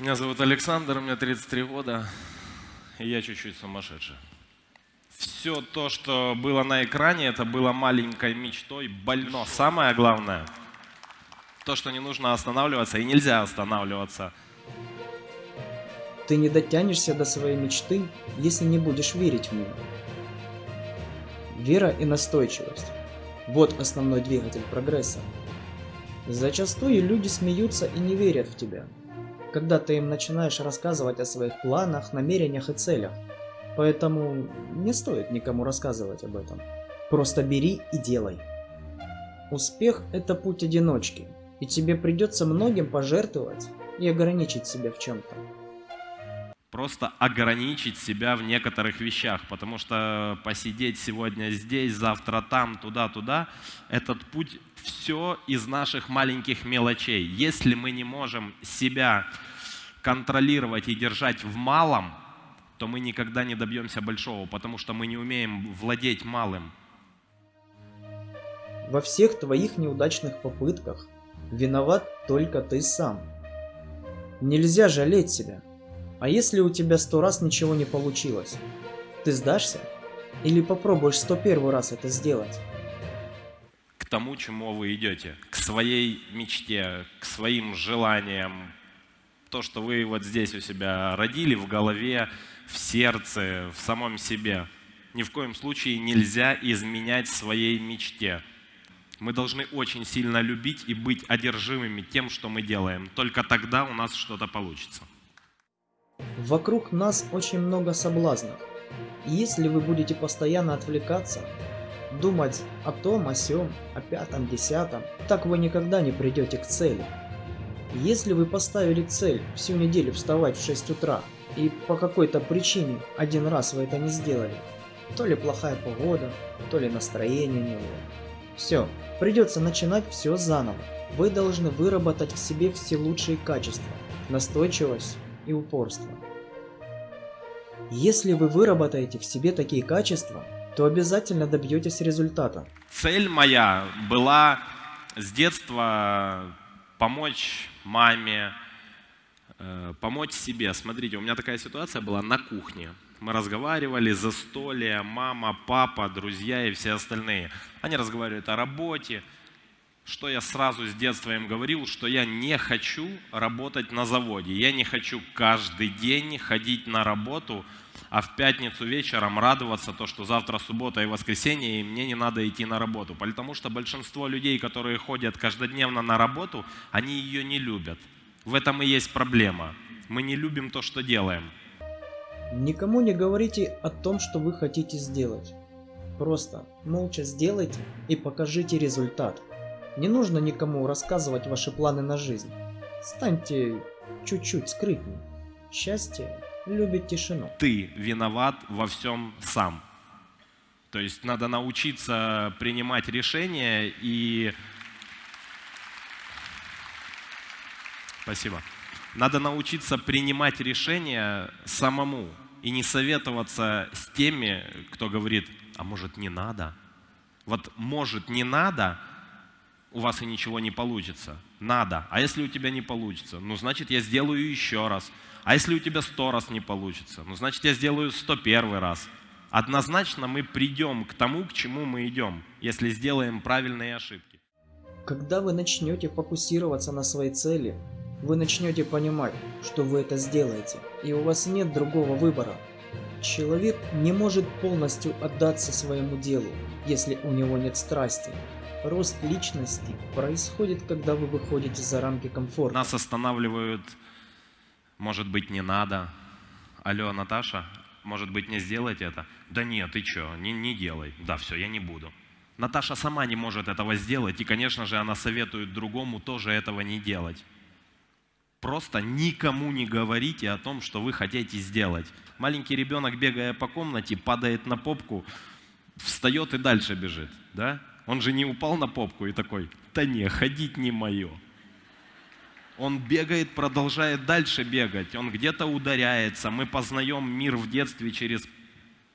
Меня зовут Александр, мне 33 года, и я чуть-чуть сумасшедший. Все то, что было на экране, это было маленькой мечтой, больно. Самое главное, то, что не нужно останавливаться, и нельзя останавливаться. Ты не дотянешься до своей мечты, если не будешь верить в нее. Вера и настойчивость – вот основной двигатель прогресса. Зачастую люди смеются и не верят в тебя, когда ты им начинаешь рассказывать о своих планах, намерениях и целях. Поэтому не стоит никому рассказывать об этом. Просто бери и делай. Успех – это путь одиночки, и тебе придется многим пожертвовать и ограничить себя в чем-то. Просто ограничить себя в некоторых вещах, потому что посидеть сегодня здесь, завтра там, туда-туда, этот путь все из наших маленьких мелочей. Если мы не можем себя контролировать и держать в малом, то мы никогда не добьемся большого, потому что мы не умеем владеть малым. Во всех твоих неудачных попытках виноват только ты сам. Нельзя жалеть себя. А если у тебя сто раз ничего не получилось? Ты сдашься? Или попробуешь сто первый раз это сделать? К тому, чему вы идете, к своей мечте, к своим желаниям, то, что вы вот здесь у себя родили в голове, в сердце, в самом себе. Ни в коем случае нельзя изменять своей мечте. Мы должны очень сильно любить и быть одержимыми тем, что мы делаем. Только тогда у нас что-то получится. Вокруг нас очень много соблазнов. И если вы будете постоянно отвлекаться, думать о том, о сём, о пятом, десятом, так вы никогда не придете к цели. Если вы поставили цель всю неделю вставать в 6 утра, и по какой-то причине один раз вы это не сделали, то ли плохая погода, то ли настроение не было. Все, придется начинать все заново. Вы должны выработать в себе все лучшие качества, настойчивость и упорство. Если вы выработаете в себе такие качества, то обязательно добьетесь результата. Цель моя была с детства помочь маме, э, помочь себе. Смотрите, у меня такая ситуация была на кухне. Мы разговаривали, за застолье, мама, папа, друзья и все остальные. Они разговаривают о работе, что я сразу с детства им говорил, что я не хочу работать на заводе. Я не хочу каждый день ходить на работу, а в пятницу вечером радоваться то, что завтра суббота и воскресенье, и мне не надо идти на работу. Потому что большинство людей, которые ходят каждодневно на работу, они ее не любят. В этом и есть проблема. Мы не любим то, что делаем. Никому не говорите о том, что вы хотите сделать. Просто молча сделайте и покажите результат. Не нужно никому рассказывать ваши планы на жизнь. Станьте чуть-чуть скрытней. Счастье любит тишину. Ты виноват во всем сам. То есть надо научиться принимать решения и... Спасибо. Надо научиться принимать решения самому и не советоваться с теми, кто говорит, а может не надо. Вот может не надо – у вас и ничего не получится. Надо. А если у тебя не получится? Ну, значит, я сделаю еще раз. А если у тебя сто раз не получится? Ну, значит, я сделаю сто первый раз. Однозначно мы придем к тому, к чему мы идем, если сделаем правильные ошибки. Когда вы начнете фокусироваться на своей цели, вы начнете понимать, что вы это сделаете, и у вас нет другого выбора. Человек не может полностью отдаться своему делу, если у него нет страсти. Рост личности происходит, когда вы выходите за рамки комфорта. Нас останавливают, может быть, не надо. Алло, Наташа, может быть, не сделать это? Да нет, ты что, не, не делай. Да, все, я не буду. Наташа сама не может этого сделать, и, конечно же, она советует другому тоже этого не делать. Просто никому не говорите о том, что вы хотите сделать. Маленький ребенок, бегая по комнате, падает на попку, встает и дальше бежит. Да? Он же не упал на попку и такой, да не, ходить не мое. Он бегает, продолжает дальше бегать, он где-то ударяется. Мы познаем мир в детстве через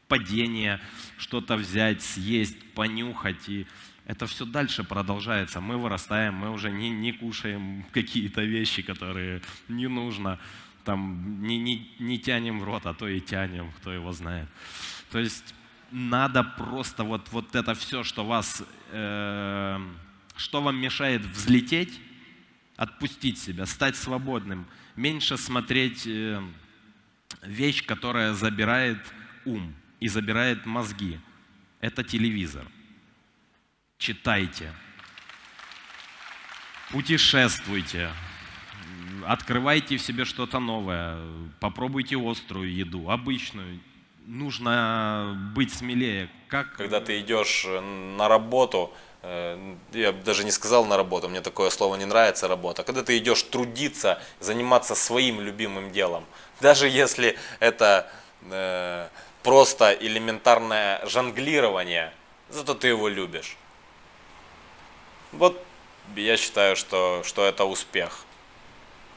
падение, что-то взять, съесть, понюхать. И это все дальше продолжается. Мы вырастаем, мы уже не, не кушаем какие-то вещи, которые не нужно. там не, не, не тянем в рот, а то и тянем, кто его знает. То есть надо просто вот, вот это все, что вас, э, что вам мешает взлететь, отпустить себя, стать свободным, меньше смотреть э, вещь, которая забирает ум и забирает мозги. Это телевизор. Читайте, путешествуйте, открывайте в себе что-то новое, попробуйте острую еду, обычную. Нужно быть смелее. Как Когда ты идешь э, на работу, э, я даже не сказал на работу, мне такое слово не нравится, работа. Когда ты идешь трудиться, заниматься своим любимым делом, даже если это э, просто элементарное жонглирование, зато ты его любишь. Вот я считаю, что, что это успех.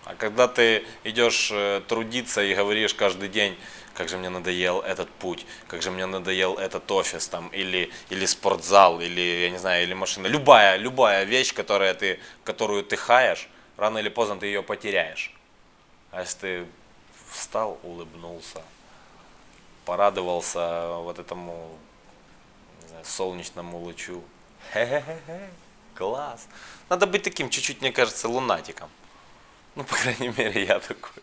А когда ты идешь э, трудиться и говоришь каждый день, как же мне надоел этот путь, как же мне надоел этот офис там, или, или спортзал, или, я не знаю, или машина. Любая, любая вещь, которая ты, которую ты хаешь, рано или поздно ты ее потеряешь. А если ты встал, улыбнулся, порадовался вот этому знаю, солнечному лучу. Хе-хе-хе, класс. Надо быть таким чуть-чуть, мне кажется, лунатиком. Ну, по крайней мере, я такой.